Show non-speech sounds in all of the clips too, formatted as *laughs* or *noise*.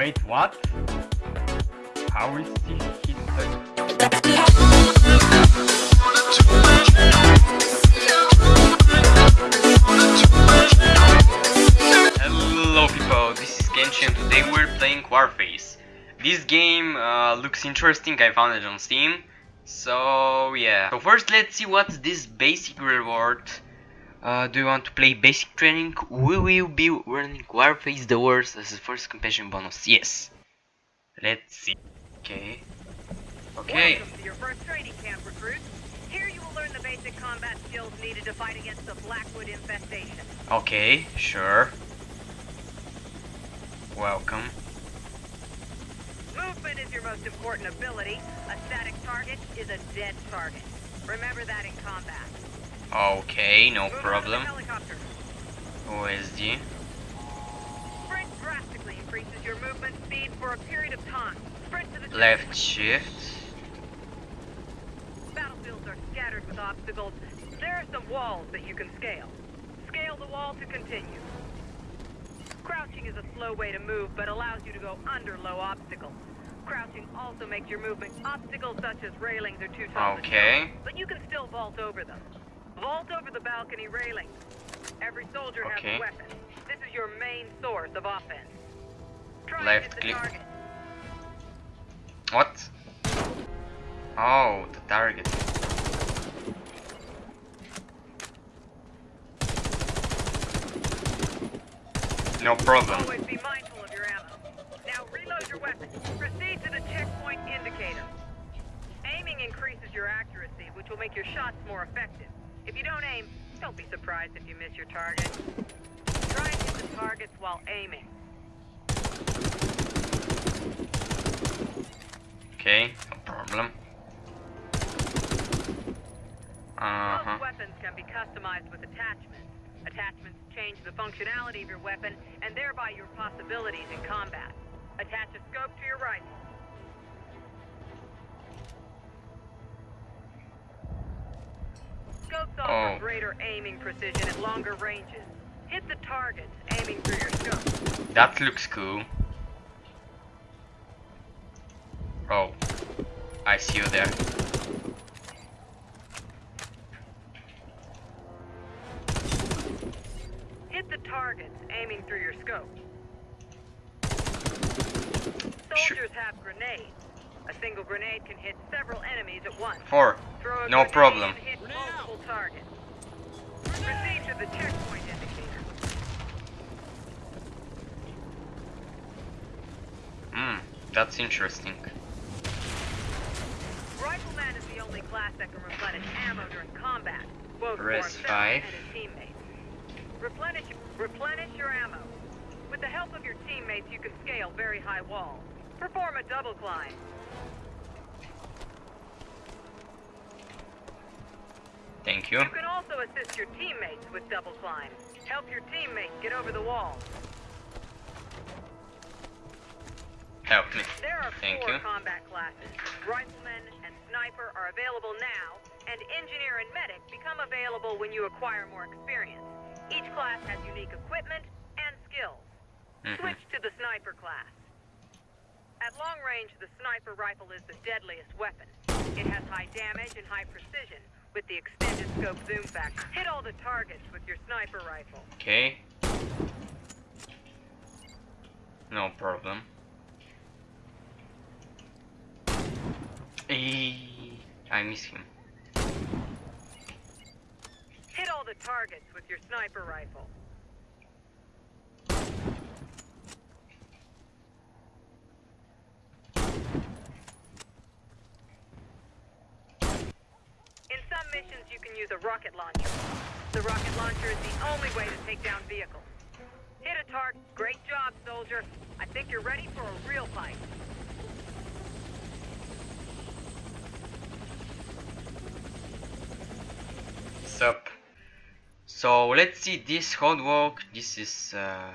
Wait, what? How is hit Hello people, this is Kenshi and today we're playing Warface. This game uh, looks interesting, I found it on Steam. So yeah. So first let's see what's this basic reward. Uh, do you want to play basic training? We will be running Warface the Worst as the first compassion bonus. Yes. Let's see. Okay. Okay. Welcome to your first training camp, recruits. Here you will learn the basic combat skills needed to fight against the Blackwood infestation. Okay, sure. Welcome. Movement is your most important ability. A static target is a dead target. Remember that in combat. Okay, no Move on to the problem. OSD. Sprint drastically increases your movement speed for a period of time. Sprint to the Left shift. Battlefields are scattered with obstacles. There are some walls that you can scale. Scale the wall to continue. Crouching is a slow way to move, but allows you to go under low obstacles. Crouching also makes your movement obstacles such as railings are too tall Okay. but you can still vault over them. Vault over the balcony railings. Every soldier Okay. has a weapon. This is your main source of offense. Try Left and hit the click. target. What? Oh, the target. No problem. Always be mindful of your ammo. Now reload your weapon. Proceed to the checkpoint indicator. Aiming increases your accuracy, which will make your shots more effective. If you don't aim, don't be surprised if you miss your target. Try and hit the targets while aiming. Okay, no problem. Uh huh. Most weapons can be customized with attachments. Attachments change the functionality of your weapon and thereby your possibilities in combat. Attach a scope to your rifle. Scopes offer Oh. greater aiming precision at longer ranges. Hit the targets aiming through your scope. That looks cool. Oh, I see you there. Hit the targets aiming through your scope. Sure. Soldiers have grenades. A single grenade can hit several enemies at once. Four. Throw a No grenade problem. and hit multiple targets. Proceed to the checkpoint indicator. Hmm, that's interesting. Rifleman is the only class that can replenish ammo during combat, both for Res five. and his teammates. Replenish, replenish your ammo. With the help of your teammates, you can scale very high walls. Perform a double climb. Thank you. You can also assist your teammates with double climb. Help your teammates get over the wall. Help me. There are Thank four you. combat classes. Rifleman and sniper are available now, and engineer and medic become available when you acquire more experience. Each class has unique equipment and skills. Mhm. Switch to the sniper class. At long range, the sniper rifle is the deadliest weapon. It has high damage and high precision with the extended scope zoom factor. Hit all the targets with your sniper rifle. Okay. No problem. I miss him. Hit all the targets with your sniper rifle. In some missions, you can use a rocket launcher. The rocket launcher is the only way to take down vehicles. Hit a target. Great job, soldier. I think you're ready for a real fight. Sup. So let's see this walk. This is uh,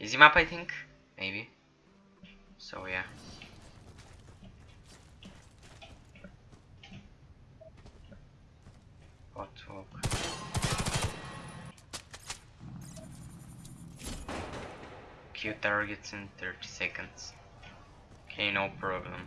easy map, I think. Maybe. So yeah. Hot walk. Kill targets in 30 seconds. Okay, no problem.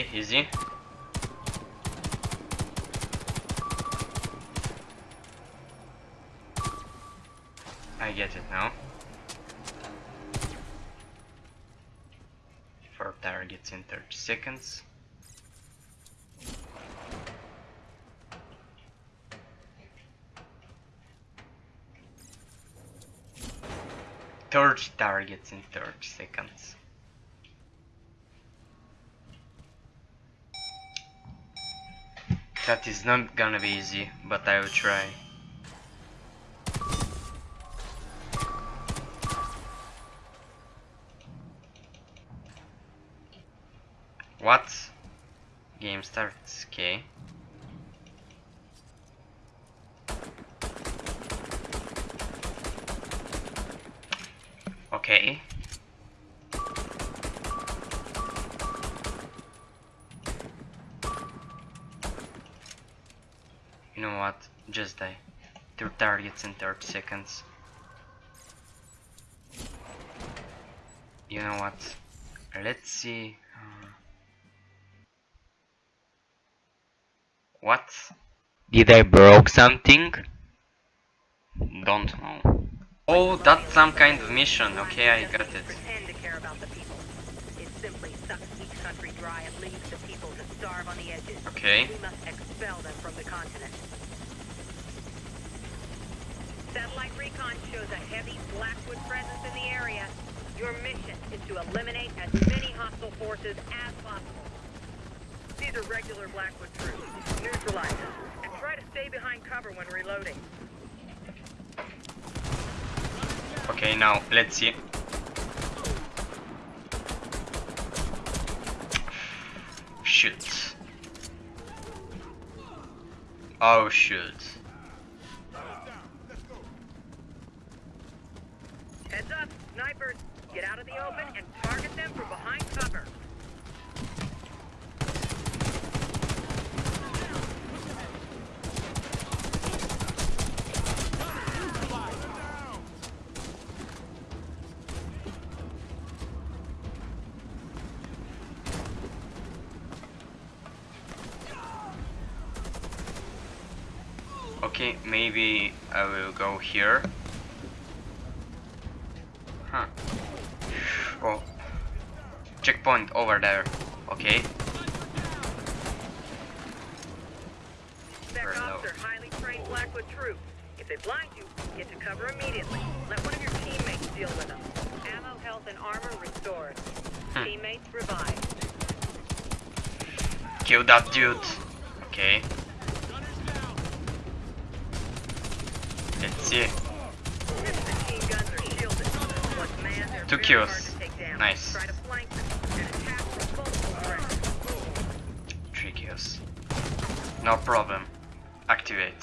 Okay, easy. I get it now. Four targets in 30 seconds. Thirty targets in 30 seconds. That is not gonna be easy, but I will try. What? Game starts, okay. Okay. You know what? Just die. Two targets in 30 seconds. You know what? Let's see. What? Did I broke something? Don't know. Oh, that's some kind of mission. Okay, I got it. Pretend Satellite recon shows a heavy Blackwood presence in the area. Your mission is to eliminate as many hostile forces as possible. These are regular Blackwood troops. Neutralize them. And try to stay behind cover when reloading. Okay, now let's see. Shoot. Oh shoot. Heads up, snipers. Get out of the open and target them from behind cover. Okay, maybe I will go here. Checkpoint over there. Okay. Spec Very ops are highly trained Blackwood troops. If they blind you, get to cover immediately. Let one of your teammates deal with them. Ammo, health, and armor restored. Hmm. Teammates revived. Kill that dude. Okay. Let's see. If the machine No problem. Activate.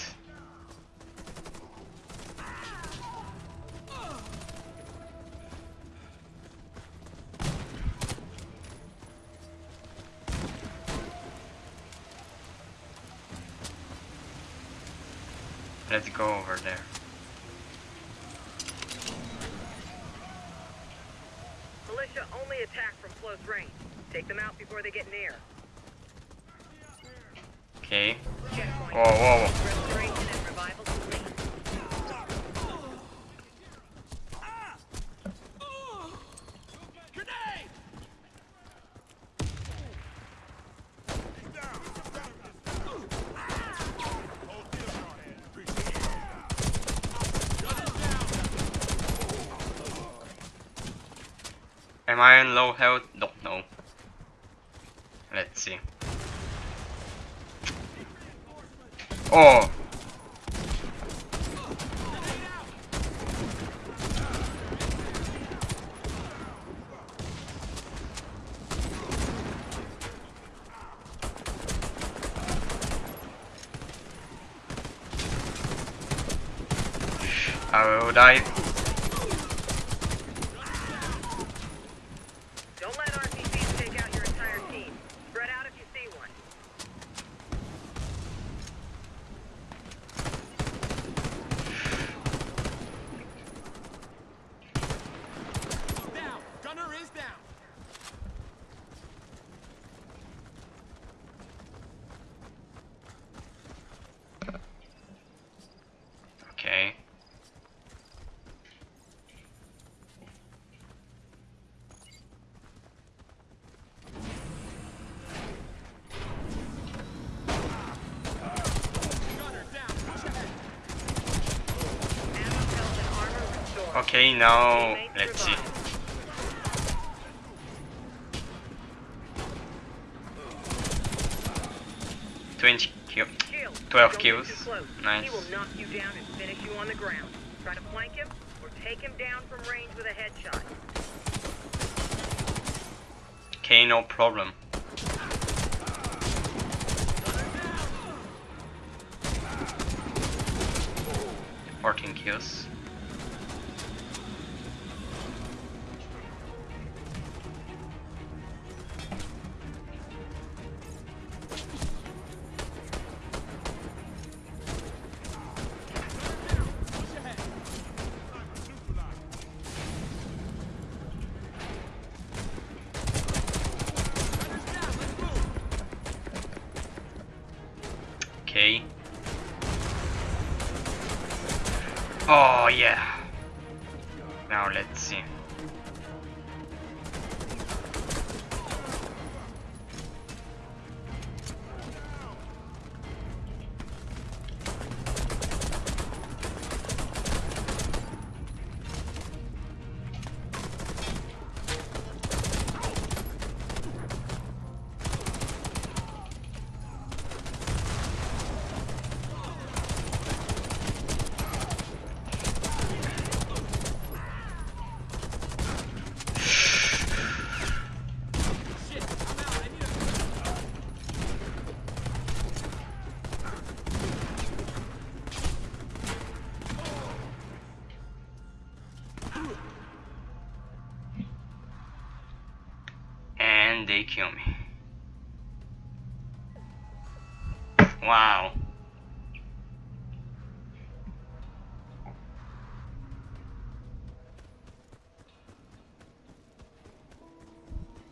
Let's go over there. Militia only attack from close range. Take them out before they get near. Okay. Whoa, whoa, whoa. Restoration and revival complete. Am I in low health? Don't know. Let's see. Oh. I will die. Okay, now let's see. Twenty kill. 12 kills. Too close. Nice. He will knock you down and finish you on the ground. Try to flank him or take him down from range with a headshot. Okay, no problem. Fourteen kills. Oh yeah. Now let's see. They kill me. Wow.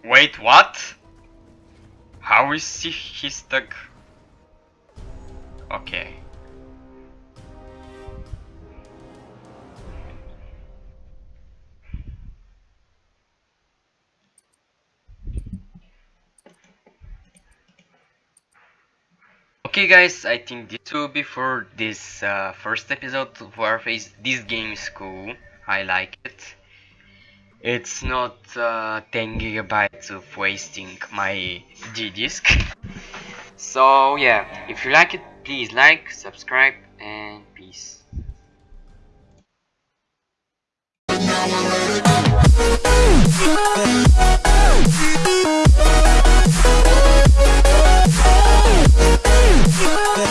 Wait, what? How is he stuck? Okay. Okay guys, I think this will be for this uh, first episode of Warface. This game is cool, I like it. It's not uh, 10 gigabytes of wasting my G disk. *laughs* So yeah, if you like it, please like, subscribe, and peace. love.